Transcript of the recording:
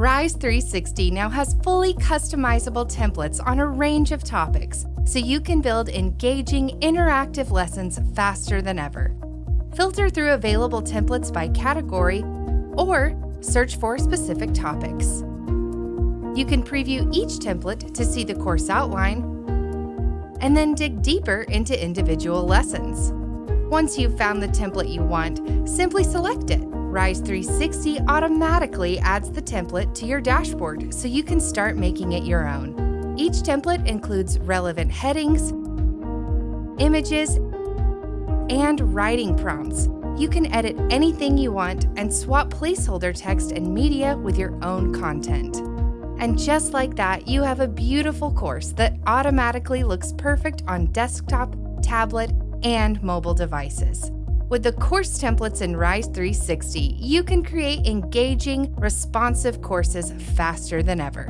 Rise 360 now has fully customizable templates on a range of topics, so you can build engaging, interactive lessons faster than ever. Filter through available templates by category or search for specific topics. You can preview each template to see the course outline and then dig deeper into individual lessons. Once you've found the template you want, simply select it. Rise 360 automatically adds the template to your dashboard so you can start making it your own. Each template includes relevant headings, images, and writing prompts. You can edit anything you want and swap placeholder text and media with your own content. And just like that, you have a beautiful course that automatically looks perfect on desktop, tablet, and mobile devices. With the course templates in Rise 360, you can create engaging, responsive courses faster than ever.